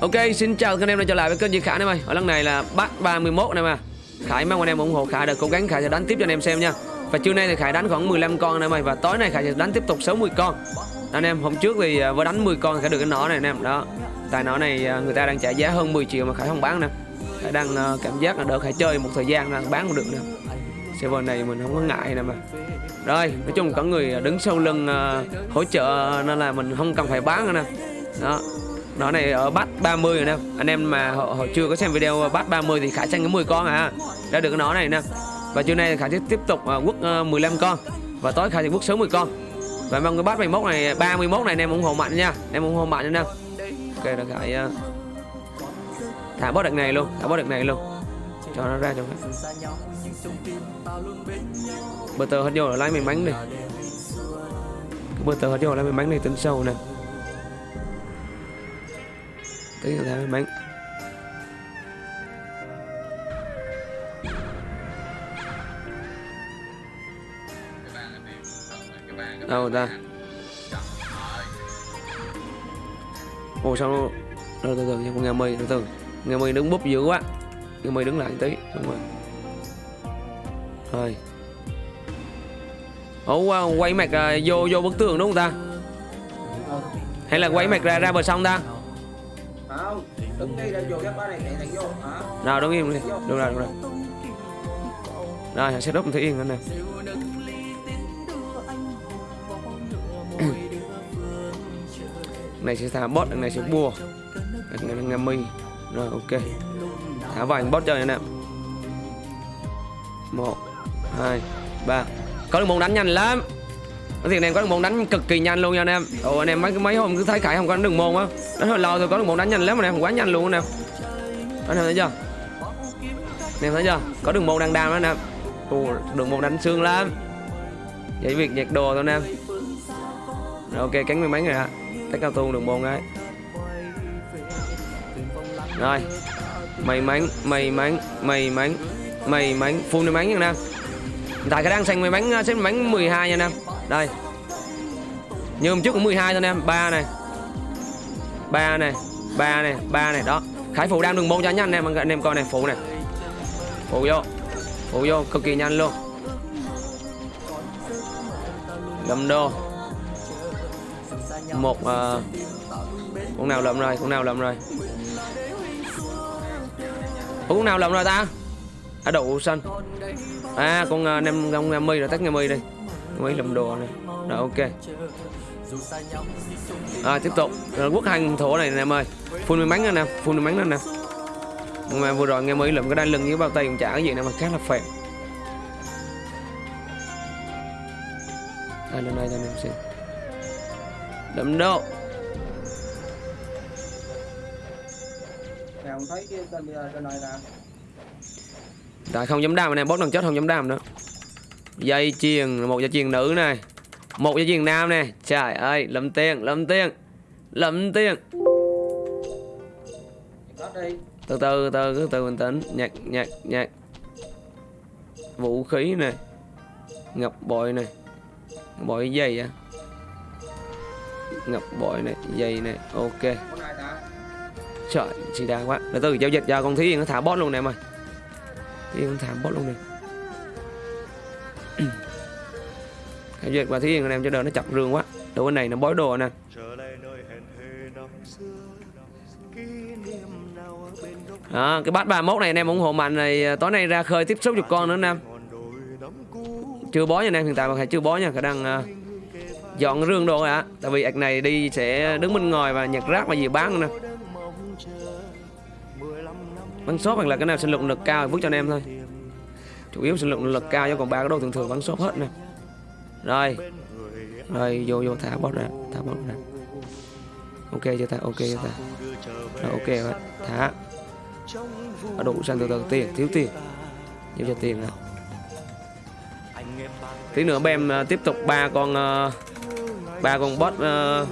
Ok, xin chào các anh em đã trở lại với kênh Duy Khải anh em ơi. Ở lần này là bắt 31 anh em à. Khải mong anh em ủng hộ Khải được cố gắng Khải sẽ đánh tiếp cho anh em xem nha. Và trưa nay thì Khải đánh khoảng 15 con anh em ơi và tối nay Khải sẽ đánh tiếp tục 60 con. Anh em hôm trước thì à, vừa đánh 10 con Khải được cái nỏ này anh em. Đó. Tại nỏ này à, người ta đang trả giá hơn 10 triệu mà Khải không bán nè. Khải đang à, cảm giác là đỡ Khải chơi một thời gian đang bán cũng được nè. Server này mình không có ngại nè mà. Rồi, nói chung có người đứng sau lưng hỗ trợ nên là mình không cần phải bán nữa nè. Đó, nó này ở bắt 30 rồi nè. Anh em mà họ, họ chưa có xem video ờ, bắt 30 thì khả tranh cái 10 con à. Đã được cái nó này nè. Và trưa nay khả sẽ tiếp tục ờ, quất 15 con. Và tối khả sẽ quất 60 con. Và mong cái bắt 21 này 31 này anh em ủng hộ mạnh nha. Em ủng hộ mạnh nha. Ok là khải uh, thả bot đợt này luôn thả bot đợt này luôn. Cho nó ra cho khải bờ tờ hết vô là lái mình bánh đi. Bờ tờ hết vô là lái mình bánh này tính sâu cái người ta mới bánh đâu ta? Ồ sao nó từ từ từ con nghe mây từ từ. Nghe mây đứng búp dữ quá. Nghe mây đứng lại tí đúng rồi. Rồi. Ủa quay mặt à, vô vô bức tường đúng không ta? Hay là quay mặt ra ra bờ sông ta? Đứng đi ra vô cái bá này chạy thẳng vô hả? Nào đứng im đi. Được rồi được rồi rồi sẽ up thủy yên nữa nè. Này sẽ thả bot này sẽ bua. Này là ngâm mi rồi ok. Thả vài bot chơi nè một hai ba. Có được môn đánh nhanh lắm cái anh này có được môn đánh cực kỳ nhanh luôn nha anh em. Ồ anh em mấy mấy hôm cứ thấy khải không có đường môn á. Đánh hơi lâu thôi có được môn đánh nhanh lắm anh em quá nhanh luôn anh em. Anh em thấy chưa? Anh em thấy chưa? Có đường môn đang đam đó anh em. Ồ, đường môn đánh xương lắm. Vậy việc nhạc đồ thôi anh em. Rồi ok cánh mấy mấy người ạ. Tách cao tu đường môn ấy. Rồi. May mắn may mắn may mắn may mắn full may mắn nha anh em. Tại cái đang xanh may mắn xếp may mắn 12 nha anh em đây. Như hôm trước cũng 12 thôi anh em. Ba này. Ba này. Ba này. Ba này. Đó. Khải phụ đang đường môn cho nhanh anh em. Anh em coi này phụ này. Phụ vô. Phụ vô cực kỳ nhanh luôn. Lâm đô. Một ờ, uh, con nào lầm rồi con nào lầm rồi. Ủa, con nào lầm rồi ta? À đậu xanh à con uh, nem con uh, mi rồi tắt nghe mi đi mấy lầm đồ này. Rồi ok. À, tiếp tục. Rồi quốc hành thổ này nè em ơi. Phun may mắn nè nè phun may mắn nè. Nè mà vừa rồi nghe mấy lượm cái đai lưng với bao tay cũng chả cái gì nè mà khá là phèn đây lần này cho anh em xem đậm độ không thấy cái tên tên này là tại không dám đam này bốt lần chết không dám đam nữa dây chuyền một dây chuyền nữ này một dây chuyền nam nè. Trời ơi lầm tiền lầm tiền lầm tiền từ từ từ từ từ bình tĩnh. Nhạc nhạc nhạc. Vũ khí này ngọc bội này bội dây à? Ngọc bội này dây này ok. Này trời chị đa quá. Từ từ giao dịch cho con thí nó thả bot luôn nè ơi. Thí thả bot luôn nè giao và thí yên anh em cho đỡ nó chặt rương quá. Đồ bên này nó bói đồ nè. Đó cái bát 31 này anh em ủng hộ mạnh này à, tối nay ra khơi tiếp xúc chục con nữa anh em. Chưa bó nha anh em hiện tại mà thầy chưa bó nha khả năng uh, dọn rương đồ ạ. Tại vì ạc này đi sẽ đứng bên ngoài và nhặt rác và gì bán nữa nè. Bắn shop hoặc là cái nào sinh lượng lực cao vứt cho anh em thôi. Chủ yếu sinh lượng lực cao cho còn ba cái đồ thường thường bắn shop hết nè rồi. Rồi, vô vô, thả bot ra, thả bot ra. Ok chưa ta? Ok chưa ta? Rồi, ok rồi. Thả. Ở đủ sang từ từ tiền, thiếu tiền. Giúp cho tiền nào. Tí nữa em ờ, tiếp tục ba con ờ, ba con bot ờ,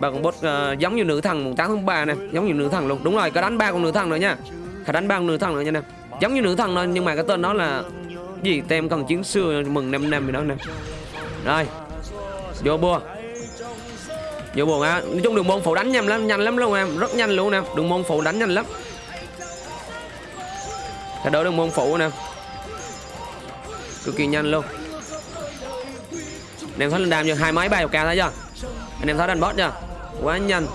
ba con bot giống như nữ thần mùng 8 tháng 3 nè. Giống như nữ thần luôn. Đúng rồi, có đánh ba con nữ thần nữa nha. Khả đánh ba con nữ thần nữa nha nè. Giống như nữ thần thôi, nhưng mà cái tên đó là gì? Tem cần chiến xưa mừng năm năm gì đó nè rồi. Vô bua vô buồn á nói chung đường môn phụ đánh nhanh lắm nhanh lắm luôn em. Rất nhanh luôn nè. Đường môn phụ đánh nhanh lắm. Thay đổi đường môn phụ nè. Cực kỳ nhanh luôn. Anh em thấy lên đam chưa? Hai máy, ba chục k thấy chưa? Anh em thấy đánh boss chưa? Quá nhanh.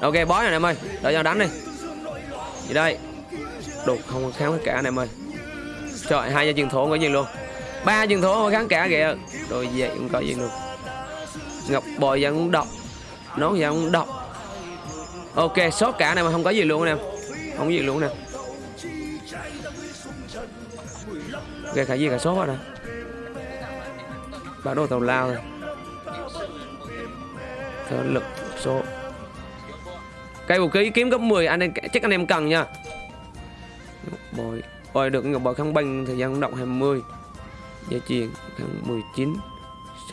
Ok boss rồi anh em ơi. Đợi cho đánh đi. Gì đây? Đục, không có kháng cả anh em ơi. Trời, hai gia truyền thổ có gì luôn ba dân thổ không kháng cả kìa. Rồi vậy cũng có gì luôn ngọc bội vẫn cũng độc nó vẫn cũng độc ok sốt cả này mà không có gì luôn anh em không có gì luôn nè. Ok cả gì cả sốt rồi nè. Bản đồ tàu lao rồi. Thở lực số. Cây vũ khí kiếm cấp 10 anh em chắc anh em cần nha. Ngọc bồi. Ôi, được ngọc bội không banh thời gian động 20 gia truyền tháng 19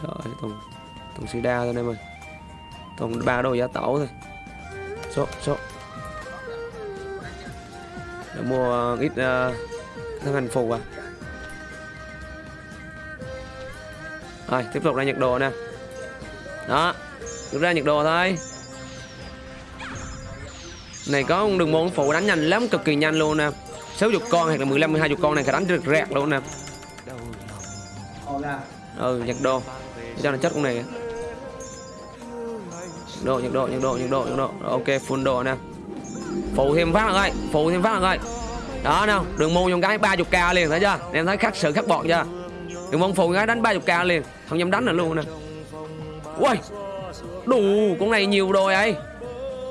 sợ ơi, toàn sida đa thôi anh em ơi. Toàn ba đồ giá tẩu thôi. Số số. Để mua ờ, ít ờ, uh, thân hành phù à. Rồi tiếp tục ra nhiệt đồ nè. Đó rút ra nhiệt đồ thôi. Này có đường môn phụ đánh nhanh lắm cực kỳ nhanh luôn nè. 60 con hoặc là 15 20 con này phải đánh rất rẹt luôn nè ừ nhiệt độ. Cho là chất con này? Độ nhiệt độ nhiệt độ nhiệt độ nhiệt độ. Ok full độ nè. Phụ thêm phát là ơi phụ thêm phát là ơi đó nè, đường môn dùng cái 30 k liền thấy chưa? Em thấy khắc sự khắc bọt chưa? Đường môn phụ cái đánh 30 k liền không dám đánh nữa luôn nè. Ui đủ con này nhiều đồ ấy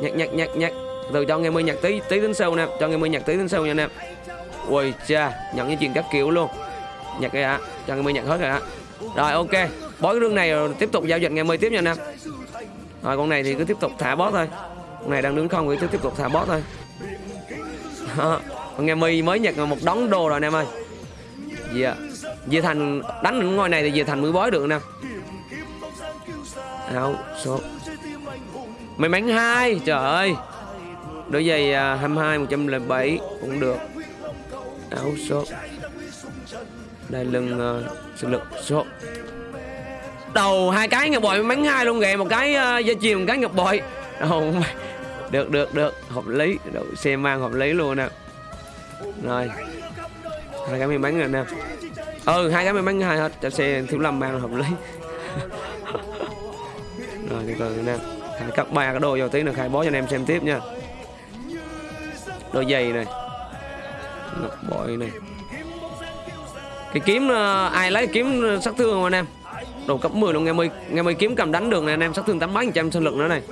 nhặt nhặt nhặt nhặt từ cho nghe mươi nhặt tí tí đến sâu nè cho nghe mươi nhặt tí đến sâu nha nè. Ui cha nhận những chuyện các kiểu luôn. Nhặt cái ạ cho nghe mươi nhạc hết rồi ạ rồi ok. Bói cái rương này rồi tiếp tục giao dịch nghe mươi tiếp nha nè rồi con này thì cứ tiếp tục thả boss thôi. Con này đang đứng không thì cứ tiếp tục thả boss thôi. Đó. con nghe mi mới nhặt một đống đồ rồi anh em ơi. Dạ. Dì Thành đánh những ngôi này thì Dì Thành mới bói được nè. Áo số. May mắn hai. Trời ơi. Đôi giày à, 22 107 cũng được. Áo số. Đây lưng uh, sinh lực số đầu hai cái ngọc bội bắn hai luôn kìa một cái uh, dây chìm một cái ngọc bội. Oh, được được được. Hợp lý. Độ xe mang hợp lý luôn nè. Rồi. Hai cái may mắn rồi nè. Ừ hai cái may mắn hai hết. Cho xe thiếu lâm mang hợp lý. Rồi từ từ nè. Khai cấp ba cái đồ vào tí nữa khai bó cho anh em xem tiếp nha. Đôi giày này. Ngọc bội này cái kiếm ờ, ai lấy kiếm ờ, sát thương không anh em? Đồ cấp 10 luôn, nghe mười nghe mười kiếm cầm đánh được này anh em, sát thương tám mấy phần trăm sinh lực nữa này.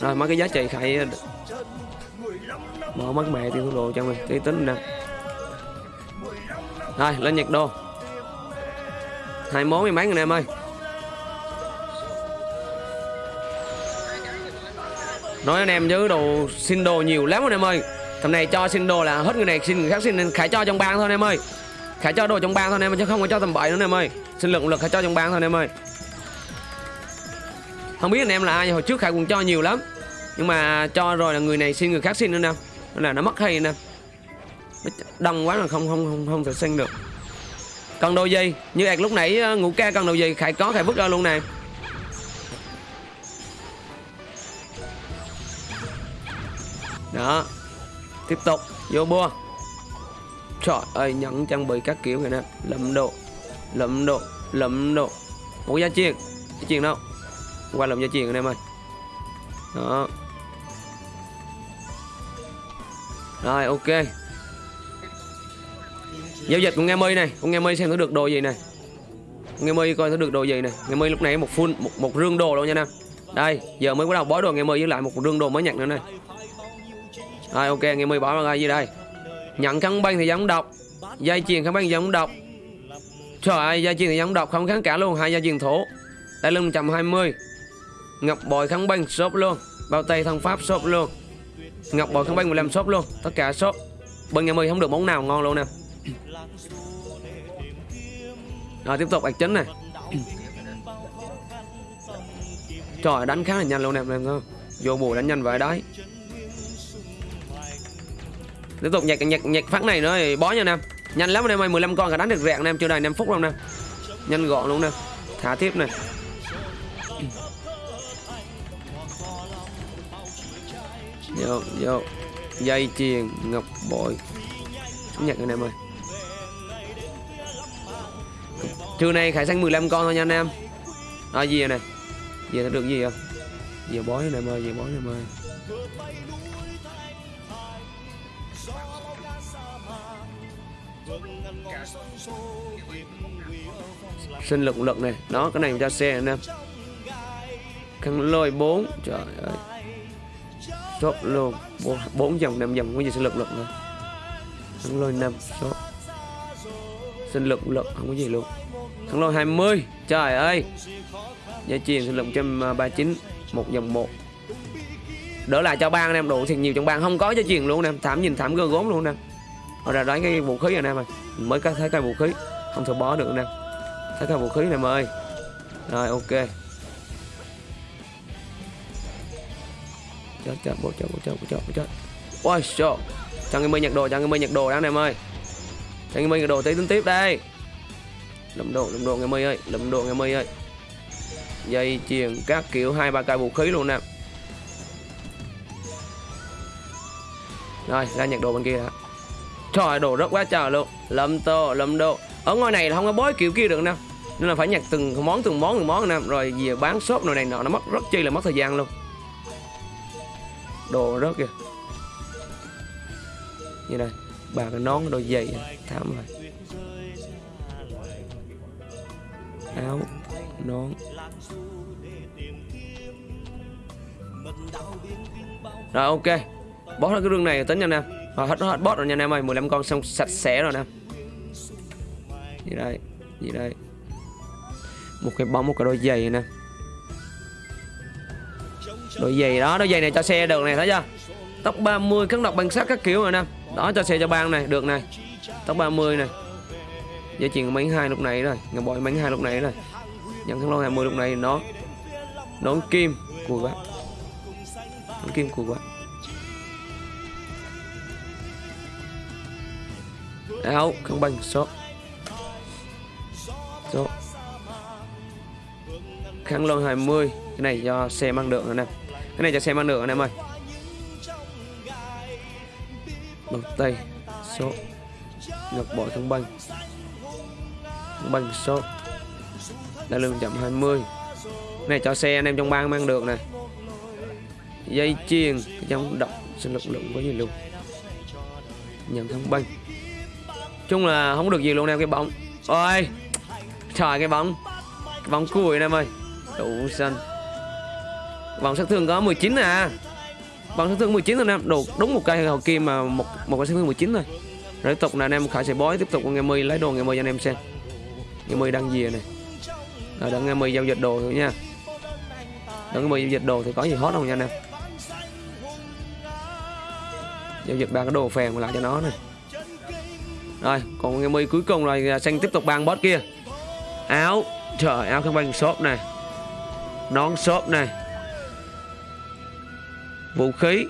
Rồi, mấy cái giá trị khai ờ, bỏ mất mẹ tiêu thú đồ cho mình, cái tính nè. Rồi, lên nhiệt đô. Hai món mấy mắn anh em ơi. Nói anh em chứ đồ xin đồ nhiều lắm anh em ơi. Thằng này cho xin đồ là hết người này, xin người khác xin, nên khải cho trong bang thôi anh em ơi khải cho đồ trong bang thôi, anh em chứ không có cho tầm bậy nữa, anh em ơi. Xin lượng lực khải cho trong bang thôi, anh em ơi. Không biết anh em là ai, hồi trước khải cũng cho nhiều lắm. Nhưng mà cho rồi là người này xin, người khác xin nữa nè. Nên là nó mất hay nè. Đông quá là không không không không thể xin được. Cần đồ gì? Như ạc lúc nãy ờ, ngủ ca cần đồ gì? Khải có, khải vứt ra luôn nè. Đó. Tiếp tục. Vô bua trời ơi nhận trang bị các kiểu này nè. Lụm độ lụm độ lụm độ một gia chiên gia chiên đâu? Qua lụm gia chiên anh em ơi. Đó. Rồi ok. Giao dịch của nghe mi này. Con nghe mi xem nó được đồ gì này. Nghe mi coi nó được đồ gì này. Nghe mi lúc này một full một, một rương đồ luôn nha nè. Đây giờ mới bắt đầu bói đồ nghe mi với lại một rương đồ mới nhận nữa này rồi ok nghe mi bỏ ra gì đây nhận kháng băng thì giống độc dây chuyền kháng băng giống độc trời ơi dây chuyền thì giống độc không kháng cả luôn, hai dây chuyền thổ. Đại lưng 120 ngọc bội kháng băng shop luôn. Bao tay thân pháp shop luôn. Ngọc bội kháng băng 15 shop luôn, tất cả shop bên nghe mi không được món nào ngon luôn nè. Rồi, tiếp tục ạc chính này. Trời, đánh khá là nhanh luôn nè, em không? Vô bùa đánh nhanh vậy đấy tiếp tục nhặt nhặt nhặt phát này nữa bó nha nam. Nhanh lắm anh em ơi 15 con cả đánh được rẹn nam chưa đầy 5 phút luôn nè. Nhanh gọn luôn nè, thả tiếp này. Vô vô. Dây chuyền, ngọc bội. Nhặt nhật anh em ơi. Trưa nay khải sang 15 con thôi nha anh em. À gì này về nó được gì không? Giờ bói anh em ơi về bói anh em ơi. Sinh lực lực này. Đó, cái này cho xe anh em. Khăn lôi 4 trời ơi. Shop luôn. 4 dòng 5 dòng có gì sinh lực lực nữa. Khăn lôi 5 shop sinh lực lực, không có gì luôn. Khăn lôi 20 trời ơi. Dây truyền sinh lực 139 một dòng à, 1 đỡ lại cho ban anh em. Đủ thiệt nhiều trong ban không có dây chuyền luôn anh em. Thảm nhìn thảm gơ gốm luôn anh em. Họ ra đoán cái vũ khí anh em ơi mới có thấy cái vũ khí. Không thể bó được anh em thấy cái vũ khí này em ơi rồi, ok. Chết chết bộ chết bộ chết bộ chết bộ chết. Ôi, trời. Cho người mới nhặt đồ cho người mới nhặt đồ đó anh em ơi. Cho người mới nhặt đồ tí, tính tiếp đây. Lầm đồ lầm đồ người mới ơi. Lầm đồ người mới ơi. Dây chuyền các kiểu hai, ba cây vũ khí luôn nè. Rồi, ra nhặt đồ bên kia đã trời, đồ rất quá trời luôn. Lâm tô, lâm đô. Ở ngoài này là không có bói kiểu kia được nè. Nên là phải nhặt từng món từng món từng món nè. Rồi về bán shop nồi này nọ, nó mất rất chi là mất thời gian luôn. Đồ rất kìa. Như này bà cái nón đôi giày. Thảm rồi. Áo, nón. Rồi, ok. Bó ra cái rương này, tính nha anh em rồi hết hết boss rồi nha anh em ơi. 15 con xong sạch sẽ rồi nè. Gì đây? Gì đây? Một cái bóng, một cái đôi giày nè. Đôi giày đó, đôi giày này cho xe được này thấy chưa? Tóc 30 cắn độc bằng sắt các kiểu rồi nè. Đó, cho xe cho bang này, được này tóc 30 này dây chuyền bánh hai lúc này rồi, ngọc bội bánh hai lúc này rồi. Nhận thăng lon 20 lúc này nó nón kim, cùi quá. Nón kim cùi quá. Áo không bằng số Số Kháng lon 20 cái này cho xe mang được rồi nè. Cái này cho xe mang được anh em ơi. Đầu tay số ngọc bội thăng băng. Thăng băng số đa lương chậm 20 cái này cho xe anh em trong bang mang được nè. Dây chuyền trong động sinh lực lượng có gì luôn nhận thăng băng chung là không được gì luôn em cái bóng. Ôi, trời, cái bóng. Cái bóng cùi em ơi. Đủ xanh. Vòng sát thương có 19 à vòng sát thương 19 thôi em đủ, đúng một cây hậu kim mà một một cái sát thương 19 thôi rồi. Tiếp tục là anh em khải sẽ bói, tiếp tục ngày mươi lấy đồ ngày mươi cho anh em xem. Ngày mươi đăng gì này? Rồi, đợi ngày mươi giao dịch đồ thôi nha. Đợi ngày mươi giao dịch đồ thì có gì hot không nha anh em? Giao dịch ba cái đồ phèn lại cho nó này rồi, còn ngày mi cuối cùng rồi à, xanh tiếp tục băng boss kia. Áo, trời, áo không băng shop này. Nón shop này. Vũ khí.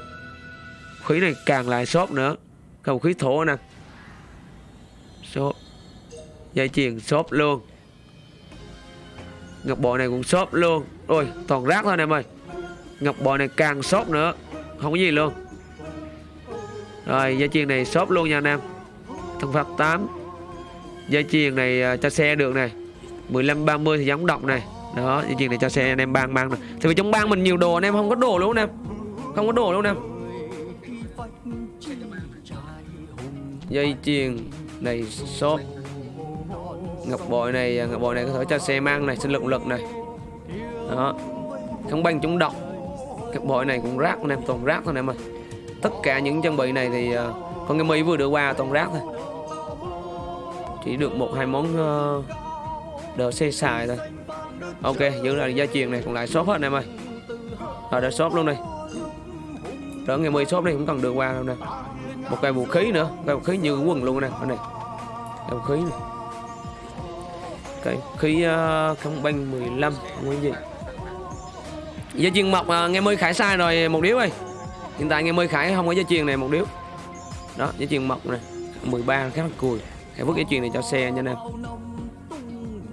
Khí này càng lại shop nữa. Cái vũ khí thổ nè. Shop. Dây chuyền shop luôn. Ngọc bội này cũng shop luôn. Ôi, toàn rác thôi anh em ơi. Ngọc bội này càng shop nữa. Không có gì luôn. Rồi, dây chuyền này shop luôn nha anh em thân pháp 8 dây chuyền này à, cho xe được này. 15 30 thì giống động này. Đó, dây chuyền này cho xe, anh em bang bang này. Thì vì trong bang mình nhiều đồ, anh em không có đồ luôn, anh em. Không có đồ luôn em. Dây chuyền này, shop. Ngọc bội này à, ngọc bội này có thể cho xe mang này sinh lực lực này. Đó. Không banh chống độc ngọc bội này cũng rác, anh em, toàn rác thôi, anh em ơi. Tất cả những trang bị này thì à, con cái mỹ vừa đưa qua toàn rác thôi chỉ được một hai món ờ, uh, xe xài thôi. Ok giữ lại gia truyền này còn lại shop hết anh em ơi. Rồi đã shop luôn đi. Rồi ngày 10 shop đi cũng cần được qua đâu nè. Một cây vũ khí nữa cây vũ khí như quần luôn nè anh này. Cây vũ khí này. Cây vũ khí ờ, uh, không banh 15 không có gì. Gia truyền mọc uh, ờ, nghe mươi khải sai rồi một điếu ơi. Hiện tại nghe mười khải không có gia truyền này một điếu. Đó gia truyền mọc này. 13 khá là cùi Em vứt cái chuyền này cho xe nha em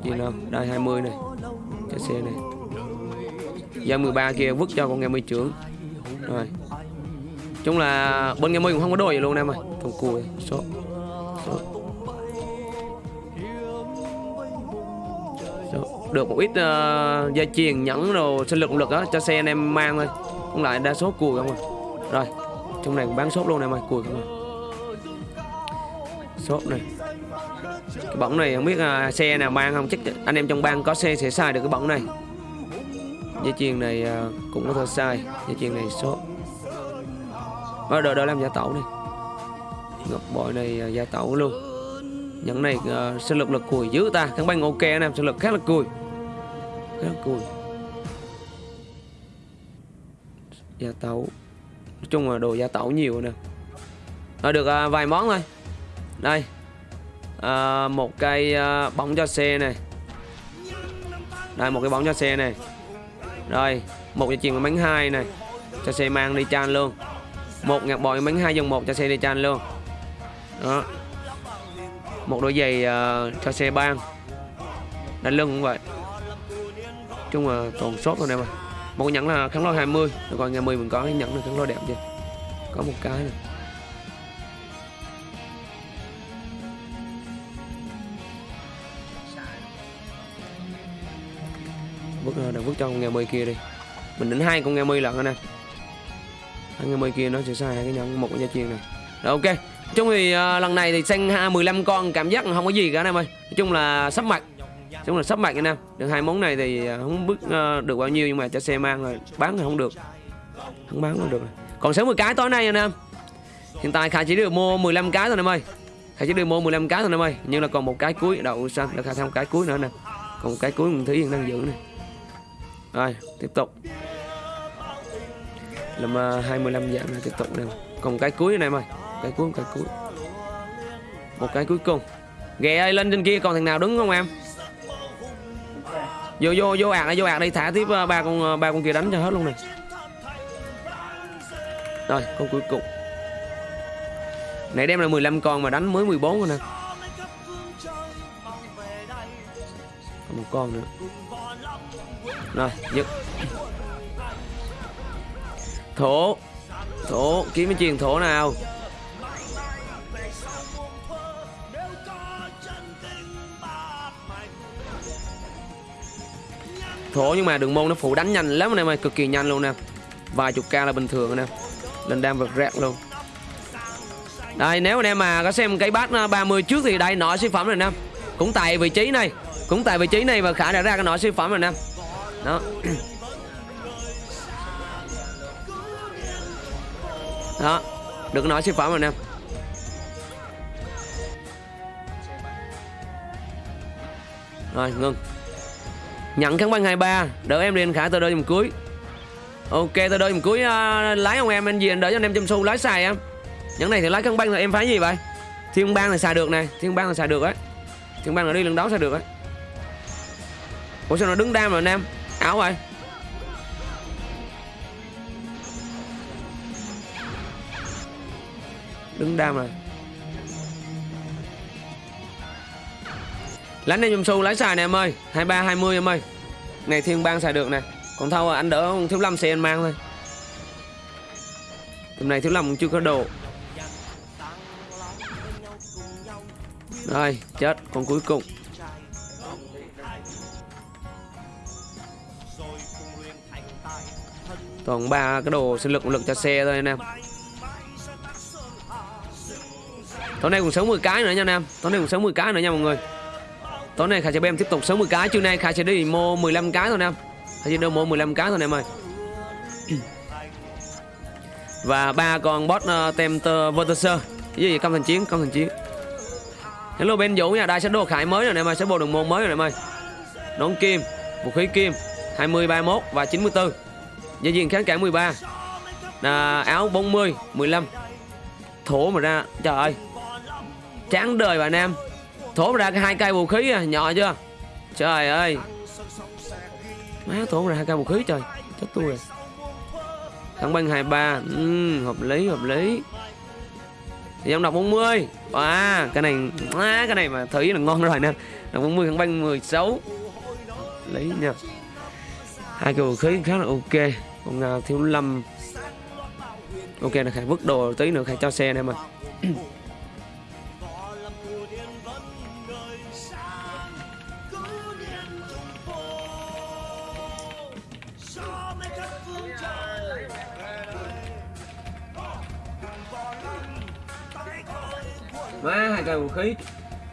truyền đâu đây 20 này cho xe này. Giờ 13 kia vứt cho con nghe mươi trưởng. Rồi. Chung là bên nghe cũng không có đồ gì luôn em ơi. Thằng cùi số số được một ít ờ, uh, dây chuyền nhẫn đồ sinh lực động lực á cho xe anh em mang thôi. Cũng lại đa số cùi không à. Rồi. Trong này cũng bán sốt luôn em ơi cùi không à shop này. Cái bóng này không biết uh, xe nào mang không? Chắc anh em trong bang có xe sẽ sai được cái bóng này. Dây chuyền này à, cũng có thể sai dây chuyền này số ở ờ, đợi đợi làm gia tẩu này ngọc bội này à, uh, gia tẩu luôn. Những này uh, sinh lực lực cùi dữ ta. Thằng bang ok anh em sinh lực khá là cùi. Khá là cùi. Gia tẩu. Nói chung là đồ gia tẩu nhiều nè. À, được uh, vài món thôi đây. À, một cây à, bóng cho xe này. Đây một cái bóng cho xe này. Rồi một dây chuyền của bánh hai này. Cho xe mang đi chan luôn. Một ngạc bòi bánh hai dòng một cho xe đi chan luôn. Đó. Một đôi giày à, cho xe ban. Đánh lưng cũng vậy. Chung là toàn sốt rồi nè mà. Một nhẫn là kháng lôi 20 rồi còn ngày 10 mình có cái nhẫn là kháng lôi đẹp chưa? Có một cái này. Vứt đừng vứt cho con nghe mây kia đi. Mình đến hai con nghe mây lận anh em hai nghe mây kia nó sẽ sai hai cái nhóm một cái gia chiên này. Rồi ok. Chung thì uh, lần này thì sang 15 con cảm giác không có gì cả anh em ơi. Nói chung là sắp mặt. Nói chung là sắp mặt anh em. Được hai món này thì ờ, không biết uh, được bao nhiêu nhưng mà cho xe mang rồi. Bán thì không được. Không bán không được còn 60 cái tối nay anh em. Hiện tại khả chỉ được mua 15 cái thôi anh em ơi. Khả chỉ được mua 15 cái thôi anh em ơi. Nhưng là còn một cái cuối. Đậu xanh là khả thêm một cái cuối nữa nè. Còn một cái cuối mình thấy đang giữ này rồi tiếp tục. Làm à, uh, 25 dạng này tiếp tục này còn cái cuối này mày cái cuối cái cuối. Một cái cuối cùng. Ghẹ ơi lên trên kia còn thằng nào đứng không em? Vô vô vô ạc vô ạc đi. Thả tiếp uh, ba con uh, ba con kia đánh cho hết luôn này rồi con cuối cùng. Nãy đem là 15 con mà đánh mới 14 rồi nè. Còn một con nữa rồi, dứt. Thổ. Thổ, kiếm cái truyền thổ nào? Thổ nhưng mà đường môn nó phụ đánh nhanh lắm anh em ơi, cực kỳ nhanh luôn nè. Vài chục ca là bình thường anh em lên đam vật rạc luôn. Đây, nếu anh em mà có xem cái bát ờ, 30 trước thì đây, nọ siêu phẩm rồi nè. Cũng tại vị trí này. Cũng tại vị trí này và khả đã ra cái nọ siêu phẩm rồi nè đó. Đó. Được nói siêu phẩm rồi nè. Rồi ngưng nhận kháng băng 23 đỡ em lên khả tôi đợi dùm cuối. Ok tôi đợi dùm cuối uh, lái ông em anh gì anh đỡ cho anh em chăm xu lái xài em những này thì lái kháng băng là em phá gì vậy? Thiên bang là xài được này thiên bang là xài được ấy thiên bang là đi lần đấu xài được ấy ủa sao nó đứng đam rồi anh em? Áo rồi. Đứng đam rồi. Lánh em dùm xu, lái xài nè em ơi. Hai ba, hai mươi em ơi. Này, thiên bang xài được nè. Còn thâu anh đỡ thiếu lâm xe anh mang thôi. Tầm này thiếu lâm chưa có đồ rồi, chết, con cuối cùng. Toàn ba cái đồ sinh lực lực cho xe thôi anh em. Tối nay còn 60 cái nữa nha anh em. Tối nay còn 60 cái nữa nha mọi người. Tối nay khải sẽ em tiếp tục 60 cái. Trưa nay khải sẽ đi mua 15 cái thôi anh em. Khải sẽ đi mua 15 cái thôi anh em ơi. Và ba con boss uh, ờ, tempter vertiser cái gì công thành chiến công thành chiến. Hello bên vũ nha. Đây sẽ đồ khải mới rồi anh em ơi. Sẽ bộ đường môn mới rồi anh em ơi. Nón kim vũ khí kim 20 31 và 94 Dây chuyền kháng cản 13 à, Áo 40 15 Thổ mà ra Trời ơi. Chán đời bà Nam. Thổ mà ra cái hai cây vũ khí à Nhỏ chưa? Trời ơi. Má thổ mà ra hai cây vũ khí trời. Chết tôi rồi. Thẳng băng 23 ừ, Hợp lý hợp lý. Dòng đọc 40 À cái này à, Cái này mà thấy là ngon rồi nè. Đọc 40 thẳng băng 16 Lấy nha hai cái vũ khí khá là ok. Còn uh, à, thiếu lâm. Ok là khải vứt đồ tí nữa khải cho xe này mà má hai cây vũ khí.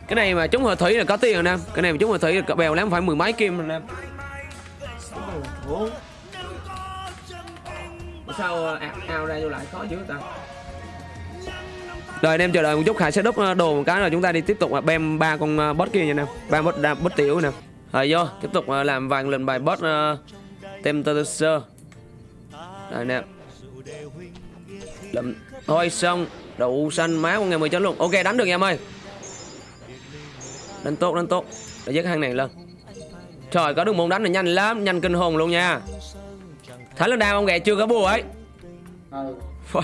Cái này mà chúng hợp thủy là có tiền rồi nam cái này mà chúng hợp thủy là bèo lắm phải mười mấy kim rồi nam sao ờ, ao, ao ra vô lại khó dữ ta? Rồi anh em chờ đợi một chút khải sẽ đúc ờ, đồ một cái rồi chúng ta đi tiếp tục ờ, bem ba con ờ, bot boss kia nha nè. Ba boss đa- boss tiểu nè. Rồi vô tiếp tục làm vàng lần bài boss uh, temptator rồi nè. Lụm. thôi xong. Đậu xanh má con ngày mười chấm luôn. Ok đánh được em ơi. Đánh tốt đánh tốt. Để dứt hang này lên. Trời có được môn đánh này nhanh lắm nhanh kinh hồn luôn nha thái lên đao ông ghẹ chưa có bùa ấy. Ừ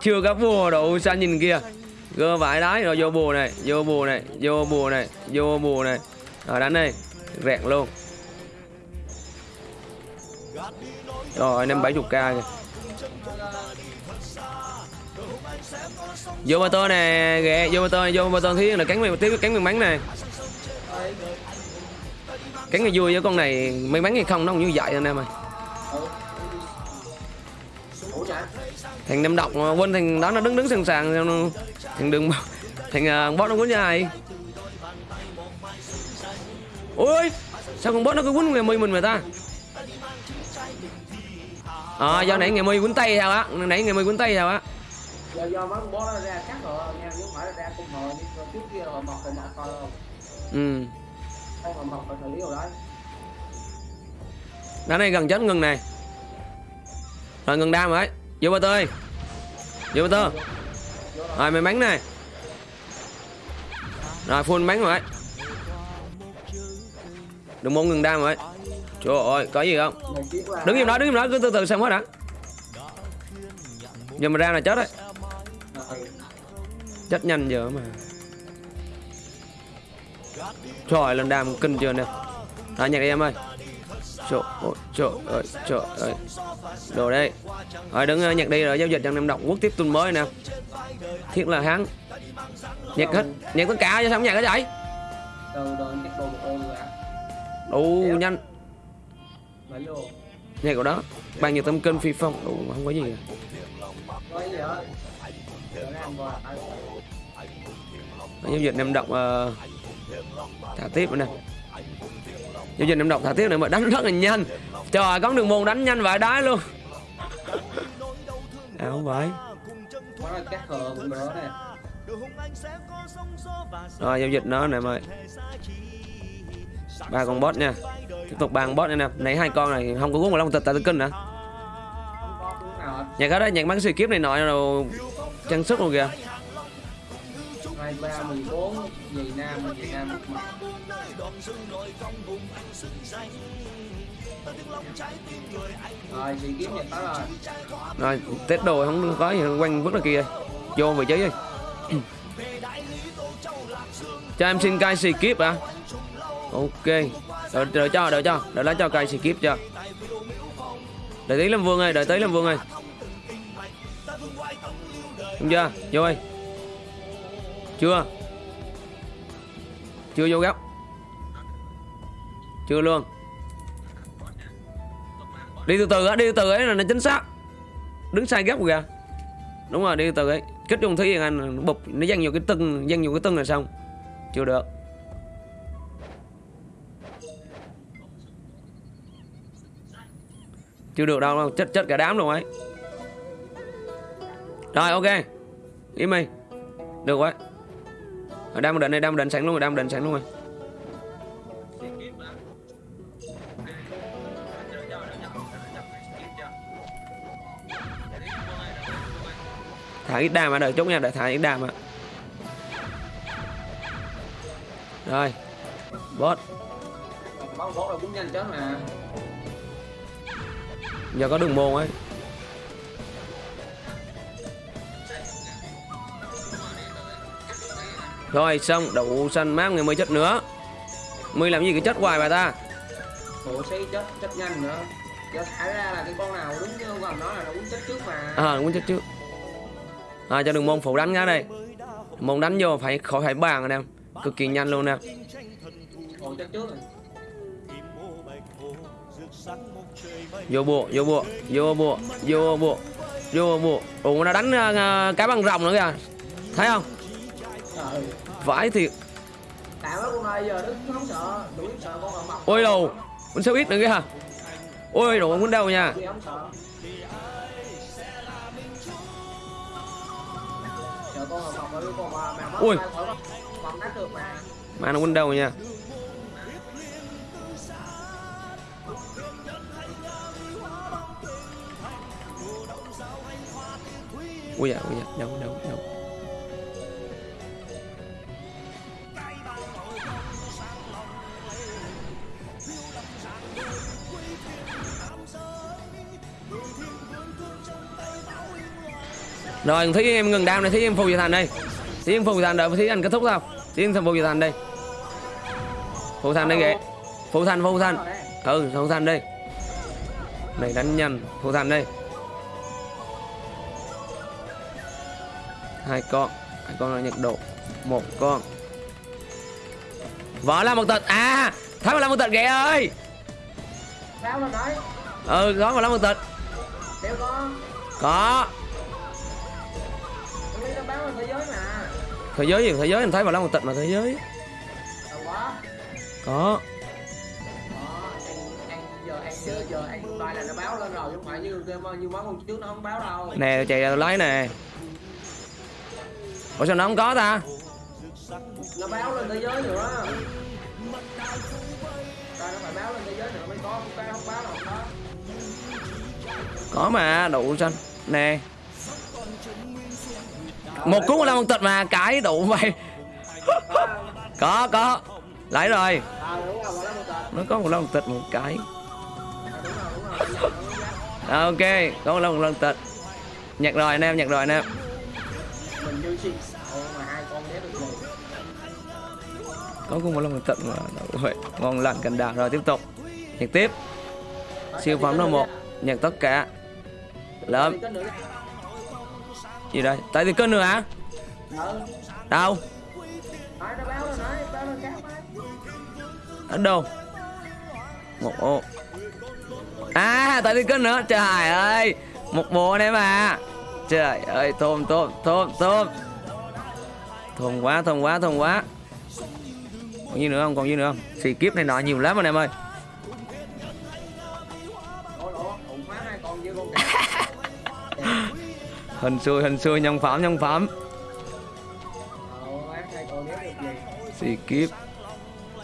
chưa có bùa đậu xanh nhìn kia. Gơ vải đái rồi vô bùa này vô bùa này vô bùa này vô bùa này. Rồi đánh đi rẹt luôn. Rồi năm bảy k kìa. Vô tô nè ghẹ vô tô vô ba tô thiết là cắn mày tiếp cắn miếng bắn này. Cắn mày vui với con này may mắn hay không nó cũng như vậy anh em ơi thằng năm độc quên thằng đó nó đứng đứng sẵn sàng thằng đừng thằng uh, boss nó quýnh dài ôi sao con boss nó cứ quýnh ngày mi mình mà ta? À, do nãy ngày mi quýnh tay sao á. Nãy ngày mi quýnh tay sao á. Do do mấy con bó nó ra cắt rồi nha chứ không phải là ra cung hồi như trước kia hồi mọc hồi mọc thôi không? Ừ. Mọc lý rồi. đấy đá này gần chết ngừng này. Rồi ngừng đam rồi. Vô ba tơi vô ba tơ rồi, mày bắn này. Rồi, full bắn rồi. Đừng muốn ngừng đam rồi. Trời ơi, có gì không? Đứng im đó, đứng im đó. Cứ từ từ xem hết đã. Giờ mà ra là chết đấy. Chết nhanh giờ mà. Trời lên đam kinh chưa nè. Rồi, nhạc em ơi trời ơi trời ơi trời ơi. Đồ đây rồi đứng ờ, nhạc đi rồi giao dịch trong năm đọc quốc tiếp tuần mới nè. Thiết là hắn. Nhạc hết. Nhạc tất cả cho xong nhạc cái vậy đủ nhanh. Nhạc của đó. Bao nhiêu tâm kinh phi phong. Đủ không có gì à. ai giao dịch năm độc ờ, thả tiếp nữa nè giao dịch năm độc thả tiếp này mà đánh rất là nhanh. Trời, có đường môn đánh nhanh vậy đái luôn. À không phải. Rồi, giao dịch nó nè, mời. Ba con boss nha. Tiếp tục ba con boss nha nè. Nãy hai con này không có cuốn vào long tịch, tại tư kinh nữa không có cuốn nào hết nhạc ở nhạc bắn xì kiếp này nọ, rồi trang sức luôn kìa. Hai, ba, mười bốn gì nam gì nam mặt mất mặt rồi chị kiếm nhận tới rồi. rồi tết đồ không có gì quanh vứt ra kia. Vô vị trí đi. Cho em xin cai xì kiếp à ok. Đợi, đợi cho đợi cho. Đợi lá cho cai xì kiếp cho. Đợi tí làm vương ơi đợi tí làm vương ơi. Không chưa? Vô ơi. Chưa? Chưa vô góc chưa luôn. Đi từ từ á, đi từ từ ấy là nó chính xác. Đứng sai góc kìa. Đúng rồi, đi từ từ ấy. Kích trung thí anh, bụp, nó dăng nhiều cái tưng, dăng nhiều cái tưng là xong. Chưa được. Chưa được đâu đâu. Chết chết cả đám luôn ấy. Rồi, ok. Im đi. Được quá. Đang định này đang định sẵn luôn rồi đang định sẵn luôn rồi. Thả ít đam mà đợi chút nha đợi thả ít đam ạ. Rồi. Boss giờ có đường môn ấy. Rồi xong. Đậu xanh mát người mới chết nữa. Mới làm gì cái chết hoài bà ta? Bộ xí chết chết nhanh nữa. Giờ thả ra là cái con nào đúng ông gần nói là nó uống chết trước mà. À muốn chết trước à, cho đường môn phủ đánh ra đây. Môn đánh vô phải khỏi phải bàn anh em cực kỳ nhanh luôn nè. Vô bộ vô bộ vô bộ vô bộ vô bộ. Ủa nó đánh uh, cái băng rồng nữa kìa. Thấy không? Vãi thiệt. Ôi đồ con sao ít nữa kìa ôi đồ muốn đâu nha? Ui. mà mà nó window nha ui dạ ui dạ đâu đâu rồi thấy em ngừng đam này thấy em phù về thành đây. Thấy em phù về thành đợi thấy anh kết thúc sao? Thấy em phù về thành đây. Phù thành đây kìa. Phù thành phù thành ừ phù thành đây. Này đánh nhanh phù thành đây. Hai con. Hai con là nhiệt độ. Một con. Võ là một tịch à mà là một tịch kìa ơi. Báo lên đấy ừ có mà là một con. Có thế giới gì thế giới anh thấy mà là một tịch mà thế giới. Có. Nó nó nè chạy ra tôi lấy nè ủa sao nó không có ta? Nó báo lên thế giới nữa. Rồi nó phải báo lên thế giới nữa mới có cái không báo nào không có có mà đủ xanh. Nè một cuốn là một tịch mà cái đủ vậy có có. Lấy rồi. À một tờ nó có một lần tịch một cái À, à, ok có một lần một lần tịch. Nhặt rồi anh em nhặt rồi anh em. Có cũng một lần một tịch mà. Đủ vậy ngon lành cành đào. Rồi tiếp tục. Nhặt tiếp. Siêu phẩm số một. Nhặt tất cả. Lớn gì đây? Tại tiền cân nữa hả? Đâu? Ở đâu? Một ô à tại tiền cân nữa. Trời ơi, một bộ đấy mà trời ơi thôm thôm thôm thôm thơm quá thơm quá thơm quá. Còn gì nữa không? Còn gì nữa không? Xì kiếp này nọ nhiều lắm anh em ơi. Hình xui hình xui nhân phẩm nhân phẩm. Xì kiếp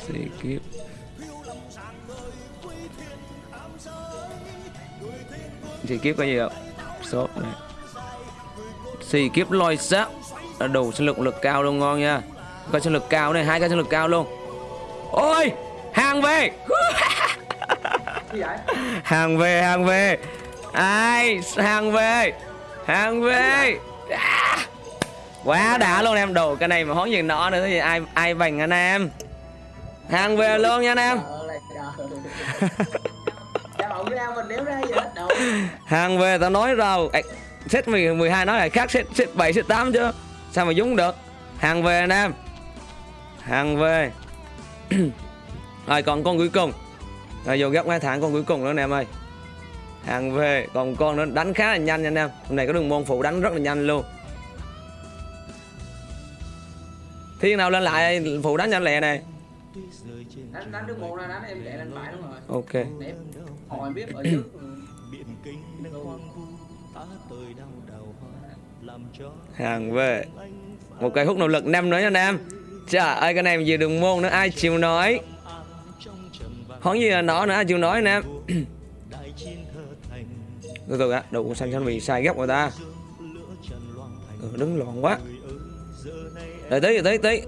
xì kiếp. Xì kiếp có gì không sốt này. Xì kiếp lôi là đủ sinh lực lực cao luôn ngon nha. Có sinh lực cao này hai cái sinh lực cao luôn. Ôi! Hàng về! Hàng về hàng về. Ai? Hàng về hàng về. À. quá đã luôn em. Đồ cái này mà hón gì nọ nữa thì ai ai bành anh em? Hàng về luôn nha anh em. Hàng về tao nói rồi à, set 12 nói là khác set set 7 set 8 chứ. Sao mà dúng được? Hàng về anh em. Hàng về. Rồi còn con cuối cùng. Rồi vô gấp ngay thẳng con cuối cùng nữa anh em ơi hàng về còn con nó đánh khá là nhanh nha anh em. Hôm nay có đường môn phụ đánh rất là nhanh luôn. Thiên nào lên lại phụ đánh nhanh lẹ này. Đánh đánh đứa một ra đánh em chạy lên phải đúng rồi. Ok. Để em biết ở trước. Hàng về. một cây hút nỗ lực năm nữa nha anh em. Trời ơi cái này về đường môn nữa ai chịu nói hón gì là nó nữa ai chịu nói anh em từ từ á đủ xanh xanh bị sai góc người ta. Ừ, đứng loạn quá. Này đợi tí đợi tí tí.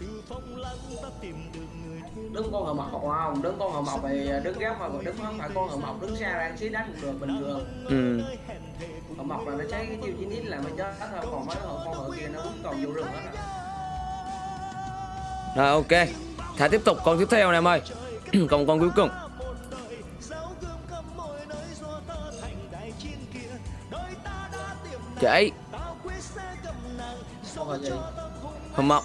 Từ phong lãng ta tìm được người thương đứng con hờ mọc không? Đứng con hờ mọc thì đứng góc mà đứng không phải con hờ mọc đứng xa ra xí đánh cũng được bình thường. Ừ. hờ mọc là nó cháy cái chiêu chín ít là mình chết thôi còn mấy con con hờ kia nó vẫn còn vô rừng hết à. Rồi ok. Thả tiếp tục con tiếp theo anh em ơi Còn con cuối cùng Chạy Hồng mọc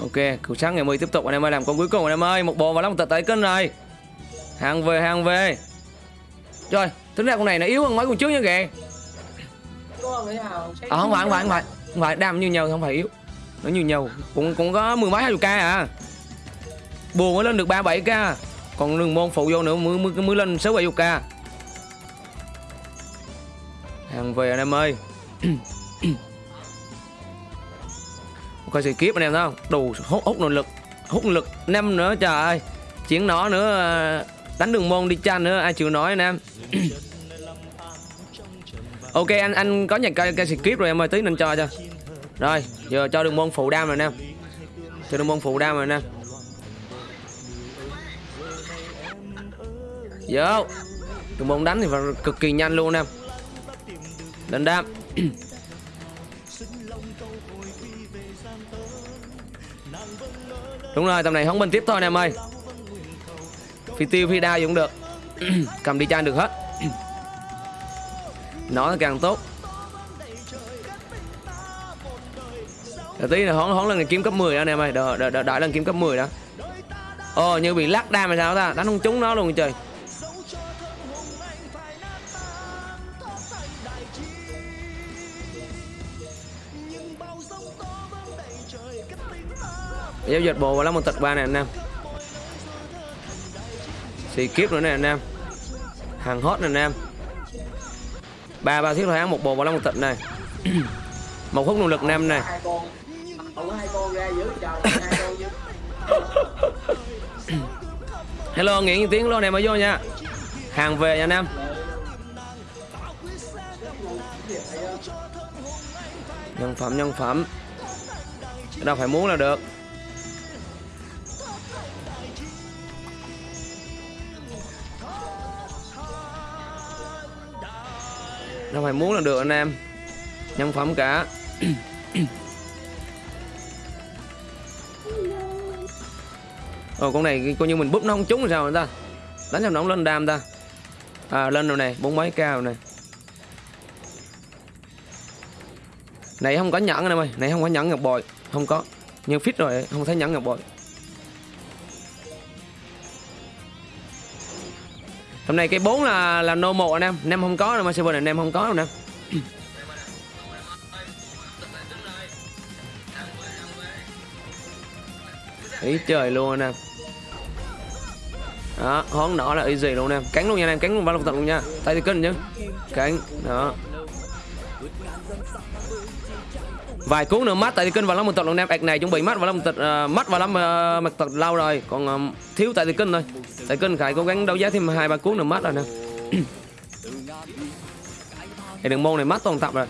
Ok, cứu sáng ngày 10 tiếp tục anh em ơi làm con cuối cùng anh em ơi, một bò và lắm tật tới cân rồi. Hàng về, hàng về. Trời, tính ra con này nó yếu hơn mấy con trước nha kìa nào không phải, không phải, không phải, không phải đam như nhau không phải yếu. Nó như nhau, cũng cũng có mười mấy hai chục k à. Buồn mới lên được ba bảy k, còn đường môn phụ vô nữa mới mới, mới lên sáu bảy chục k. Hàng về anh em ơi. coi sự kiếp anh em thấy không đủ hút hút nội lực hút nội lực năm nữa trời ơi chiến nó nữa à, đánh đường môn đi chanh nữa ai chịu nói anh em ok anh anh có nhận cây cây script rồi em ơi tí nên cho cho. Rồi giờ cho đường môn phụ đam rồi nè, cho đường môn phụ đam rồi nè, vô. Đường môn đánh thì phải cực kỳ nhanh luôn nè. Lên đam. Đúng rồi, tầm này không bên tiếp thôi nè em ơi. Phi tiêu, phi đao gì cũng được. Cầm đi chan được hết. Nó càng tốt. Đợi tí là hóng hóng lần này kiếm cấp 10 đó anh em ơi. Đợi, đợi, đợi, đợi lần kiếm cấp 10 đó. Ồ như bị lắc đam hay sao ta? Đánh không trúng nó luôn trời. Giao dịch bộ và lắm một tịch ba này anh em. Xì kiếp nữa này anh em. Hàng hot này anh em ba ba thiết thôi án một bộ bảo long một này. Một hút nội lực năm này. Hello nguyễn những tiếng luôn này mới vô nha. Hàng về nha, nam. Nhân phẩm nhân phẩm. Đâu phải muốn là được. Đâu phải muốn là được anh em. Nhân phẩm cả. Ồ con này coi như mình búp nó không trúng sao người ta? Đánh cho nó không lên đam ta. À lên rồi này bốn mấy cao này. Này không có nhẫn anh em ơi Này không có nhẫn ngọc bội. Không có. Nhưng fit rồi không thấy nhẫn ngọc bội Hôm nay cái bốn là là no một anh em. Anh em không có đâu mà server này em không có đâu nè. Ý trời luôn anh em. Đó hón nọ là easy luôn anh em. Cắn luôn nha anh em cắn luôn ba lục tận luôn nha. Tay thì kinh chứ. Cắn đó. Vài cuốn nữa mắt tại thì kinh vào lắm một tật luôn em. Ạc này chuẩn bị mắt vào lắm một tật uh, mắt vào lắm uh, mặt tật lâu rồi. Còn uh, thiếu tại thì kinh thôi tại kinh phải cố gắng đấu giá thêm hai ba cuốn nữa mắt rồi nè. Thì đường môn này mắt toàn tập rồi.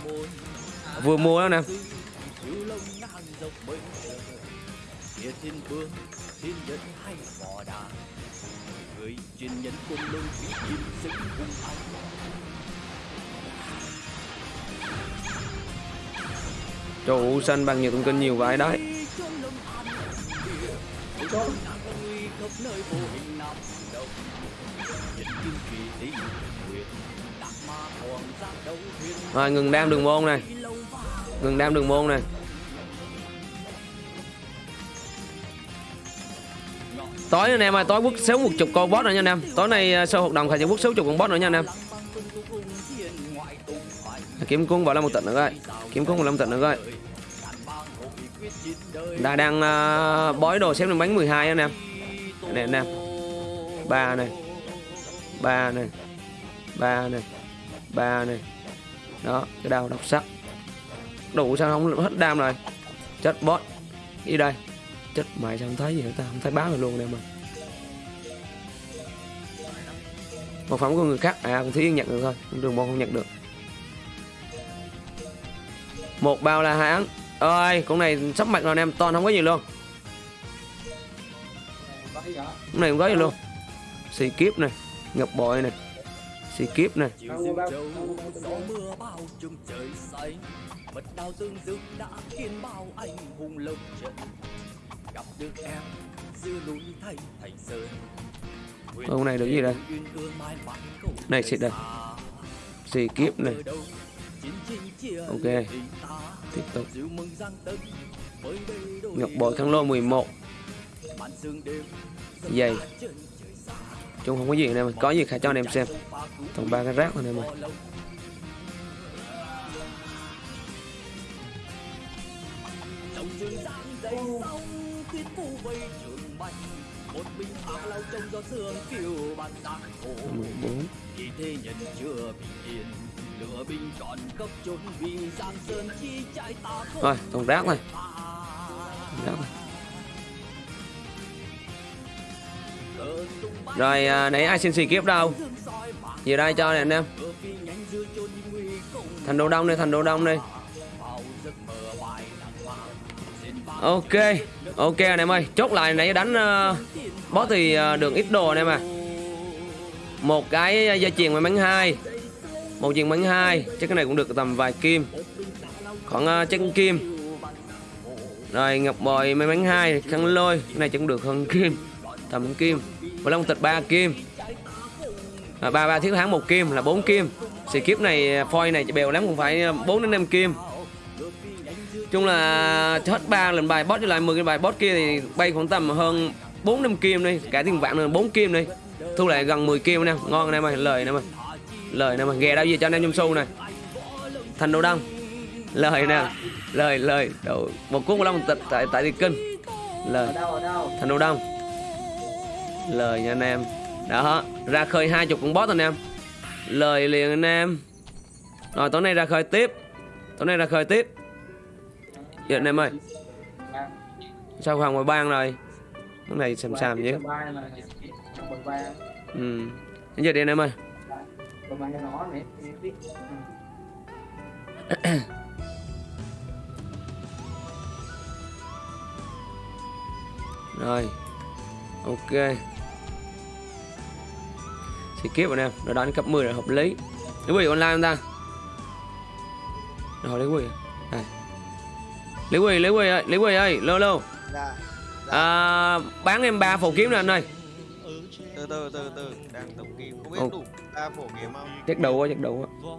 Vừa mua đó nè. Anh Trụ xanh bằng nhiều thông tin nhiều vậy đấy khắp nơi vô hình nằm động Nhật kim kỳ tí nguyệt đạt ma hoàng ra đấu thiên Rồi ngừng đam đường môn này. Ngừng đam đường môn này. Tối anh em ơi, tối quốc xéo một chục con boss nữa nha anh em. Tối nay à, sau hoạt động phải sẽ quốc xéo chục con boss nữa nha anh em. Kiếm cung vào là một tận nữa coi Kiếm cung vào là một tận nữa coi Đã đang uh, à, bói đồ xếp lên bánh 12 anh em. Này anh em ba này ba này ba này ba này Đó, cái đào độc sắc. Đủ sao không hết đam rồi. Chết boss Đi đây. Chết mày sao không thấy gì ta? Không thấy báo rồi luôn nè mà. Một phẩm của người khác. À con Thúy nhận được thôi. Đường môn không nhận được. Một bao là hai ấn Ơi con này sắp mặt rồi anh em Toàn không có gì luôn. Hôm nay Con này không có gì luôn. Xì kiếp này Ngọc bội này. Xì kiếp này. Hôm nay tương đã khiến bao anh hùng lộc trận Gặp được em, giữa núi thay thành sơn Ông này được gì đây? Này xịt đây. Xì kiếp này. Ok. Tiếp tục. Ngọc bội khăn lô 11 Dày Chung không có gì anh em Có gì khai cho anh em xem. Toàn ba cái rác thôi anh em ơi. Rồi, một mình trông gió sương phiêu khổ 14 khi thế nhân chưa bình yên lửa binh cấp chốn vì giang sơn chi ta toàn rác này, Rác này. Rồi à, nãy ai xin xì kiếp đâu? Giờ Về đây cho nè anh em. Thành đồ đông đi, thành đồ đông đi. Ok Ok anh em ơi. Chốt lại nãy đánh uh, Boss thì uh, được ít đồ anh em à Một cái dây chuyền may mắn hai. Một chuyền mắn hai Chắc cái này cũng được tầm vài kim. Khoảng uh, chân kim. Rồi ngọc bồi may mắn hai Khăn lôi Cái này cũng được hơn kim. Tầm kim. Và long tịch 3 kim. À, 3 ba thiếu thắng một kim là 4 kim. Xì kiếp này à, foil này bèo lắm cũng phải à, 4 đến 5 kim. Chung là à, hết ba lần bài boss với lại 10 cái bài boss kia thì bay khoảng tầm hơn 4 năm kim đi. Cả tiền vạn là 4 kim đi. Thu lại gần 10 kim nè. Ngon nè mày lời nè mày lời nè mày ghè đâu gì cho anh em trong xu này thành đồ đông lời nè. Lời lời. Đầu một cuốn long tịch tại tại thị kinh. Lời. Thành đồ đông lời nha anh em. Đó, ra khơi hai chục con boss anh em lời liền anh em. Rồi, tối nay ra khơi tiếp. Tối nay ra khơi tiếp. Giờ anh em ơi. Sao không ngoài ban rồi? Cái này xàm xàm chứ ừ. Đến giờ đi anh em ơi. Này rồi. Ok thì kiếp anh em nó đánh cấp 10 là hợp lý. Lấy quỷ online không ta? Rồi lấy quỷ. Này. Lấy quỷ lấy quỷ ơi lấy quỷ ơi lâu lâu dạ à, bán em ba phổ kiếm nè anh ơi. Từ từ từ từ. Đang tổng kiếm không biết đủ ba phổ kiếm không? Chắc đủ quá chắc đủ quá